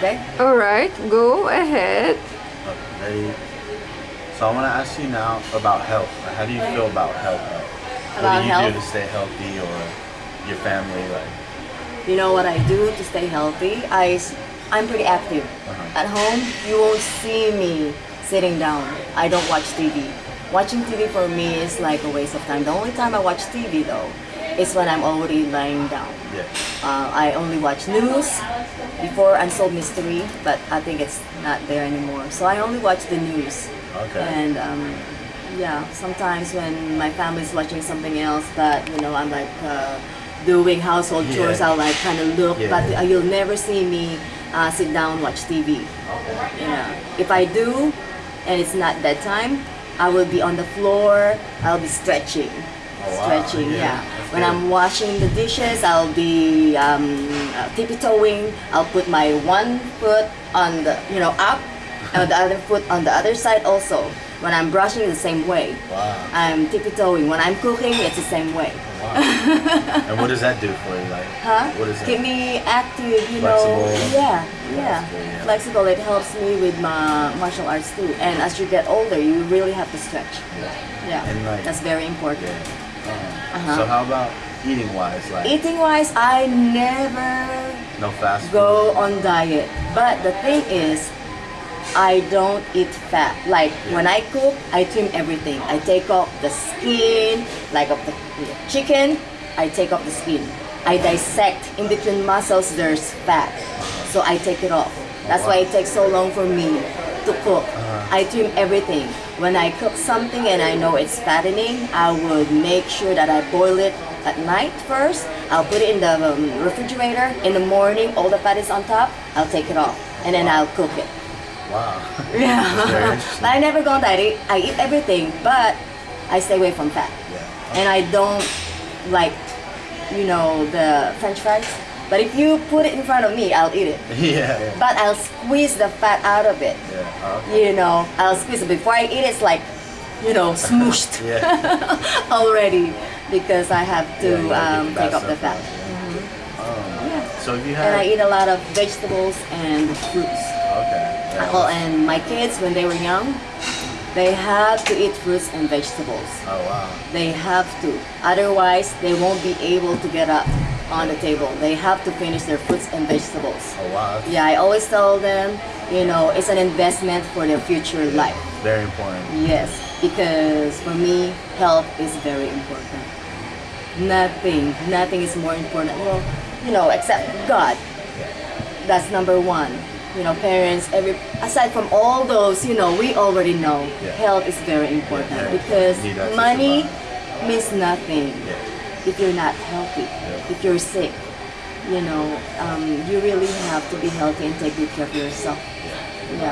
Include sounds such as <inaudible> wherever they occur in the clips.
Okay? All right, go ahead. Okay, ready? So I want to ask you now about health. How do you feel about health? Like, what do you health? do to stay healthy or your family? Like, You know what I do to stay healthy? I, I'm pretty active. Uh-huh. At home, you won't see me sitting down. I don't watch TV. Watching TV for me is like a waste of time. The only time I watch TV though is when I'm already lying down. yeah. Uh, I only watch news before Unsolved Mystery, but I think it's not there anymore. So I only watch the news. Okay. And um, yeah, sometimes when my family's watching something else, but you know, I'm like uh, doing household Yeah. chores, I'll like kind of look, Yeah. but uh, you'll never see me uh, sit down watch TV. Okay. Yeah. If I do, and it's not bedtime, I will be on the floor. I'll be stretching. Oh, wow. Stretching, Yeah, yeah. When. I'm washing the dishes, I'll be um, uh, tippy-toeing. I'll put my one foot on the, you know, up, and the other foot on the other side also. When I'm brushing, the same way. Wow. I'm tippy-toeing. When I'm cooking, it's the same way. Wow. <laughs> and what does that do for you? Like, Huh? what is Keep that? me active, you Flexible. know. Yeah, yeah. Flexible, yeah. Flexible. It helps me with my martial arts too. And as you get older, you really have to stretch. Yeah, And, like- that's very important. Yeah. Uh-huh. So how about eating wise? Like, Eating wise, I never no fast food. go on diet. But the thing is, I don't eat fat. Like when I cook, I trim everything. I take off the skin, like of the chicken, I take off the skin. I dissect in between muscles, there's fat. So I take it off. That's why it takes so long for me to cook. I trim everything. When I cook something and I know it's fattening, I would make sure that I boil it at night first. I'll put it in the um, refrigerator. In the morning, all the fat is on top. I'll take it off and then I'll cook it. Wow. <laughs> Yeah. <laughs> but I never go on diet. I eat everything, but I stay away from fat. Yeah. And I don't like, you know, the French fries. But if you put it in front of me, I'll eat it. yeah. <laughs> Yeah. But I'll squeeze the fat out of it. yeah. Oh, okay. You know, I'll squeeze it before I eat. It's like, you know, smooshed <laughs> <laughs> already because I have to Yeah, um, take off the fat. out, yeah. Um, Yeah. So if you And I eat a lot of vegetables and fruits. okay. Oh, and my kids, when they were young, they have to eat fruits and vegetables. Oh wow. They have to. Otherwise, they won't be able to get up on the table. They have to finish their fruits and vegetables. Oh wow. Yeah, I always tell them, you know, it's an investment for their future life. Very important. Yes, because for me, health is very important. Nothing, nothing is more important. Well, you know, except God. That's number one. You know, parents, every aside from all those, you know, we already know Yeah. health is very important Yeah, because need that to money means nothing Yeah. If you're not healthy. Yeah. If you're sick, you know, um, you really have to be healthy and take good care of yourself. Yeah.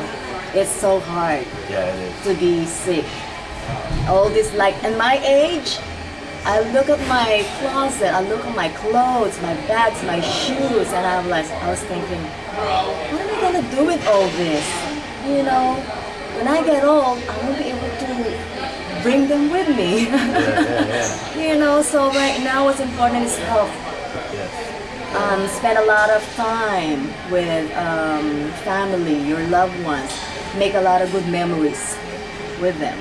Yeah, it's so hard Yeah, it is. to be sick. All this like in my age, I look at my closet, I look at my clothes, my bags, my shoes, and I'm like, I was thinking, what am I gonna do with all this? You know, when I get old, I won't be able to bring them with me. Yeah, yeah, yeah. <laughs> you know, so right now what's important is health. Um, spend a lot of time with um, family, your loved ones. Make a lot of good memories with them.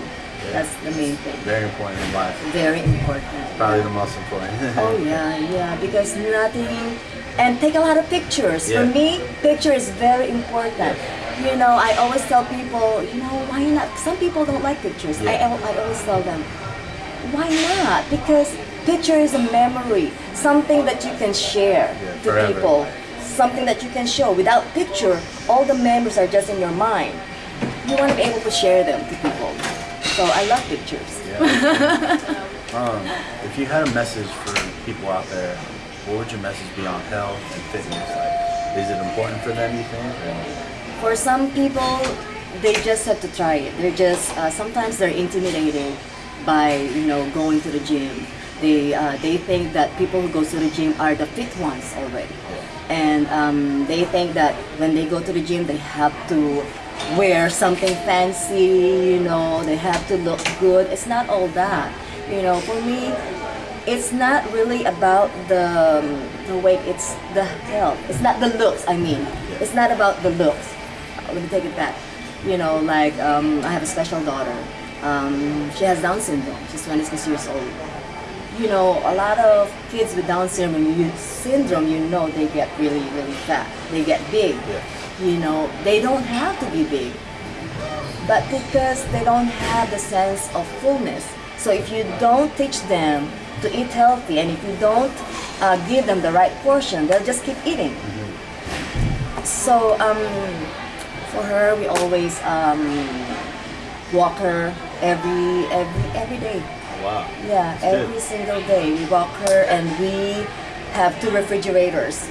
That's the main thing. Very important in life. Very important. Probably the most important. <laughs> Oh yeah, yeah, because nothing and take a lot of pictures. For me, picture is very important. You know, I always tell people, you know, why not? Some people don't like pictures. I, I always tell them, why not? Because picture is a memory, something that you can share Yeah, to forever. people, something that you can show. Without picture, all the memories are just in your mind. You want to be able to share them to people. So I love pictures. Yeah. <laughs> um, if you had a message for people out there, what would your message be on health and fitness? Like, is it important for them? You think? Or- For some people, they just have to try it. They're just uh, sometimes they're intimidated by you know going to the gym. They uh, they think that people who go to the gym are the fit ones already, and um, they think that when they go to the gym they have to wear something fancy. You know, they have to look good. It's not all that. You know, for me, it's not really about the the weight. It's the health. It's not the looks. I mean, it's not about the looks. Let me take it back. You know, like um, I have a special daughter. Um, she has Down syndrome. She's 26 years old. You know, a lot of kids with Down syndrome, you, syndrome, you know, they get really, really fat. They get big. Yeah. You know, they don't have to be big but because they don't have the sense of fullness. So if you don't teach them to eat healthy and if you don't uh, give them the right portion, they'll just keep eating. So um, for her, we always um, walk her every every every day. Wow. Yeah, That's every good. single day we walk her and we have two refrigerators.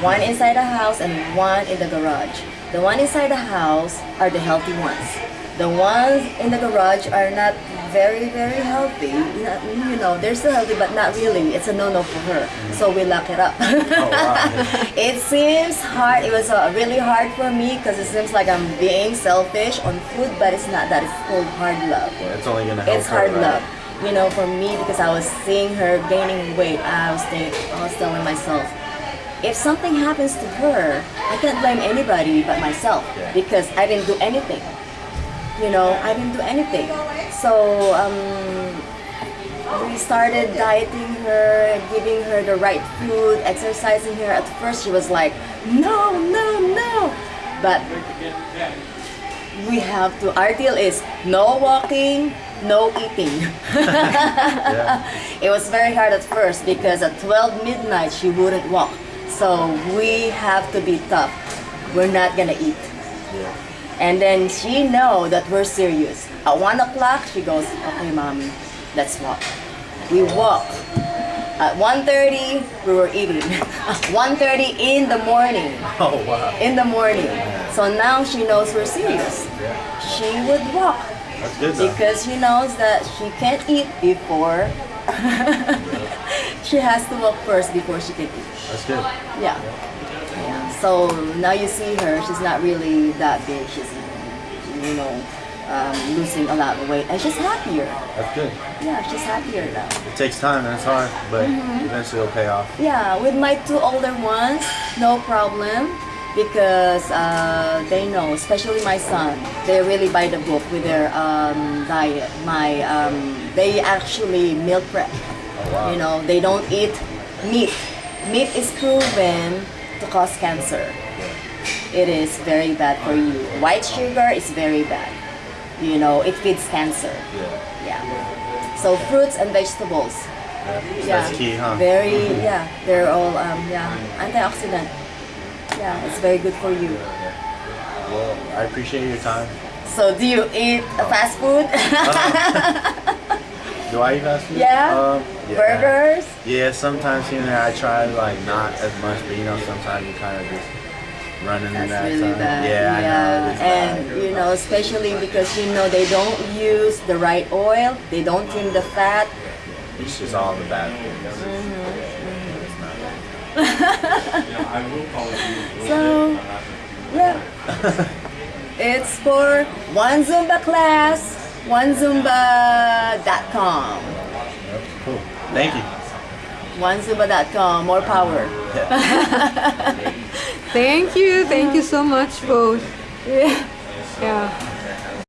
One inside the house and one in the garage. The one inside the house are the healthy ones. The ones in the garage are not very, very healthy. Not- you know, they're still healthy, but not really. It's a no-no for her. So we lock it up. Oh wow. <laughs> it seems hard. It was uh, really hard for me because it seems like I'm being selfish on food, but it's not that. It's called hard love Yeah, it's only gonna help. it's her, hard right? love. You know, for me, because I was seeing her gaining weight, I was, think, I was telling myself, if something happens to her, I can't blame anybody but myself Yeah. because I didn't do anything. You know, I didn't do anything. So um, we started dieting her, giving her the right food, exercising her. At first, she was like, no, no, no. But we have to, our deal is no walking, no eating. <laughs> Yeah. It was very hard at first because at 12 midnight she wouldn't walk. So we have to be tough. We're not gonna eat. Yeah. And then she know that we're serious. At one o'clock she goes, okay mommy, let's walk. We walk. At 1.30 we were eating. <laughs> 1.30 in the morning. <laughs> Oh wow. In the morning. So now she knows we're serious. She would walk That's good because she knows that she can't eat before <laughs> she has to walk first before she can eat. That's good. Yeah. So now you see her, she's not really that big. She's, you know, um, losing a lot of weight. And she's happier. That's good. Yeah, she's happier now. It takes time and it's hard, but Mm-hmm. eventually it'll pay off. Yeah, with my two older ones, no problem. Because uh, they know, especially my son, they really by the book with their um, diet. My, um, they actually meal prep. Oh wow. You know, they don't eat meat. Meat is proven to cause cancer. It is very bad for you. White sugar is very bad. You know, it feeds cancer. Yeah. Yeah. So fruits and vegetables. yeah. That's key, huh? Very, mm-hmm. yeah. They're all, um, yeah, mm-hmm. antioxidant. Yeah, it's very good for you. Well, I appreciate your time. So, do you eat fast food? Uh-huh. <laughs> Do I eat fast food? yeah? Um, yeah. Burgers? Yeah, sometimes here and there I try like not as much, but you know sometimes you kind of just running in That's that really time. bad. Yeah, I know. And bad. you know, especially because you know they don't use the right oil, they don't trim the fat. it's just all the bad things. Mm-hmm. It's not good. So, yeah. <laughs> it's for one Zumba class, onezumba.com. Cool. Thank you. Onezumba.com, more power. <laughs> Thank you. Thank you so much, both. Yeah. Yeah.